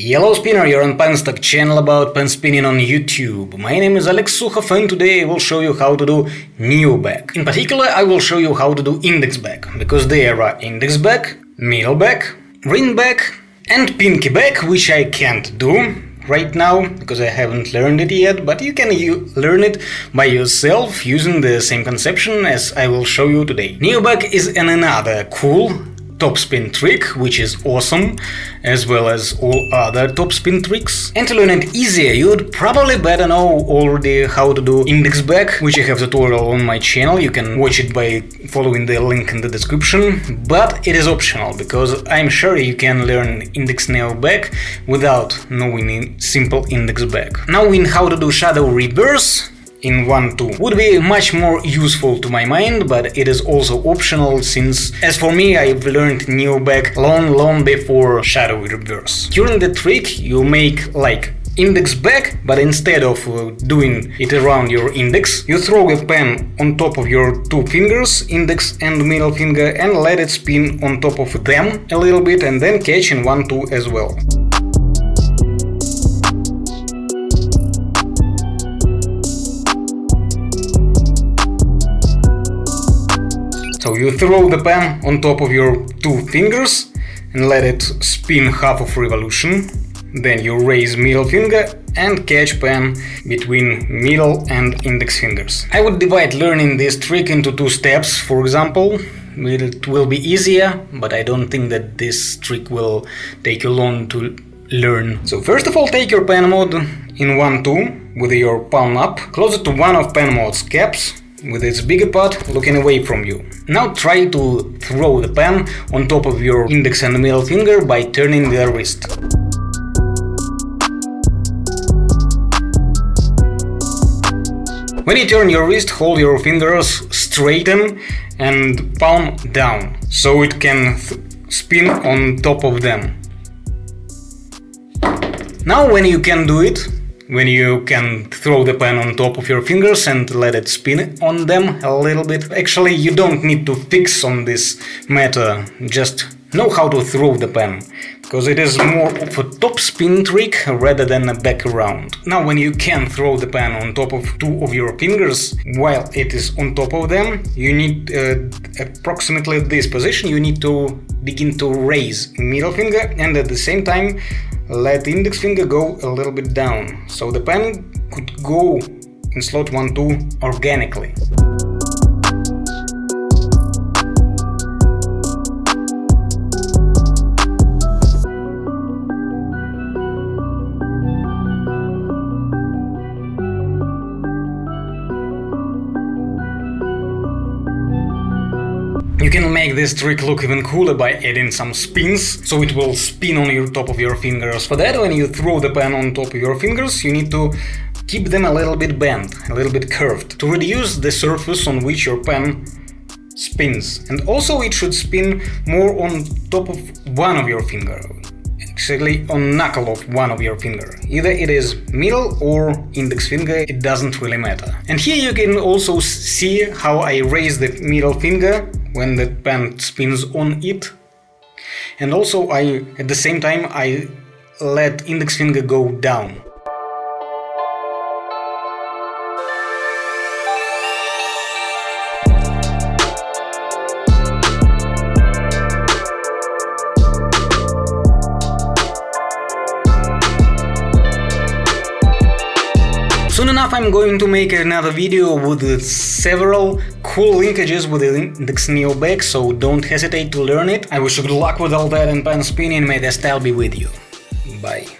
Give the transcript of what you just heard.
Yellow Spinner, you're on Penstock channel about pen spinning on YouTube. My name is Alex Sukhov and today I will show you how to do neo back. In particular, I will show you how to do index back, because there are index back, middle back, ring back and pinky back, which I can't do right now because I haven't learned it yet, but you can learn it by yourself using the same conception as I will show you today. Neo back is an another cool topspin trick, which is awesome, as well as all other topspin tricks. And to learn it easier, you'd probably better know already how to do index back, which I have tutorial on my channel, you can watch it by following the link in the description, but it is optional, because I'm sure you can learn index neo back without knowing simple index back. Now in how to do shadow reverse, in 1-2 would be much more useful to my mind, but it is also optional since, as for me, I've learned Neo back long long before Shadow Reverse. During the trick you make like index back, but instead of uh, doing it around your index, you throw a pen on top of your two fingers, index and middle finger, and let it spin on top of them a little bit and then catch in 1-2 as well. So you throw the pen on top of your two fingers and let it spin half of revolution. Then you raise middle finger and catch pen between middle and index fingers. I would divide learning this trick into two steps, for example. It will be easier, but I don't think that this trick will take you long to learn. So first of all take your pen mode in 1-2 with your palm up, close it to one of pen mode's caps with its bigger part looking away from you. Now try to throw the pen on top of your index and middle finger by turning the wrist. When you turn your wrist, hold your fingers straighten and palm down, so it can spin on top of them. Now when you can do it, when you can throw the pen on top of your fingers and let it spin on them a little bit. Actually, you don't need to fix on this matter, just know how to throw the pen, because it is more of a top spin trick rather than a back around. Now when you can throw the pen on top of two of your fingers while it is on top of them, you need uh, approximately this position, you need to begin to raise middle finger and at the same time let the index finger go a little bit down, so the pen could go in slot 1-2 organically. You can make this trick look even cooler by adding some spins, so it will spin on your top of your fingers. For that, when you throw the pen on top of your fingers, you need to keep them a little bit bent, a little bit curved, to reduce the surface on which your pen spins. And also it should spin more on top of one of your finger, actually on knuckle of one of your finger. Either it is middle or index finger, it doesn't really matter. And here you can also see how I raise the middle finger when the pen spins on it. And also I, at the same time, I let index finger go down. Soon enough I'm going to make another video with several cool linkages with the Index Neo back, so don't hesitate to learn it. I wish you good luck with all that and pen spinning, may the style be with you. Bye.